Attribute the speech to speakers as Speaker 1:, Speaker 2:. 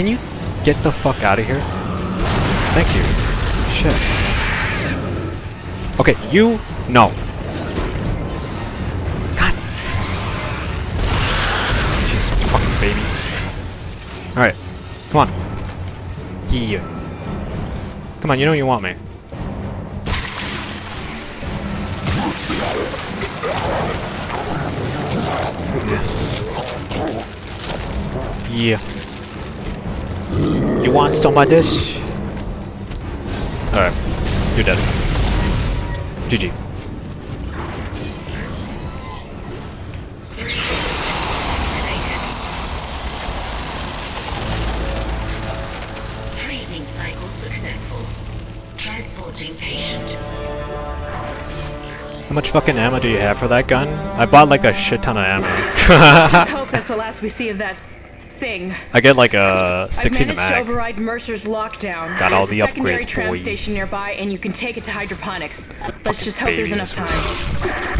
Speaker 1: can you get the fuck out of here? Thank you. Shit. Okay, you no. God. Jeez, fucking babies. All right, come on. Yeah. Come on, you know you want me. Yeah. You want some of this? Alright. You're dead. GG.
Speaker 2: Freezing cycle successful. Transporting patient.
Speaker 1: How much fucking ammo do you have for that gun? I bought like a shit ton of ammo.
Speaker 3: I
Speaker 1: ammo.
Speaker 3: hope that's the last we see of that thing.
Speaker 1: I get like a
Speaker 3: I've
Speaker 1: 16 to
Speaker 3: managed to
Speaker 1: mag.
Speaker 3: override Mercer's lockdown.
Speaker 1: Got all the upgrades,
Speaker 3: tram
Speaker 1: boy.
Speaker 3: station nearby, and you can take it to hydroponics. Let's just hope there's enough time.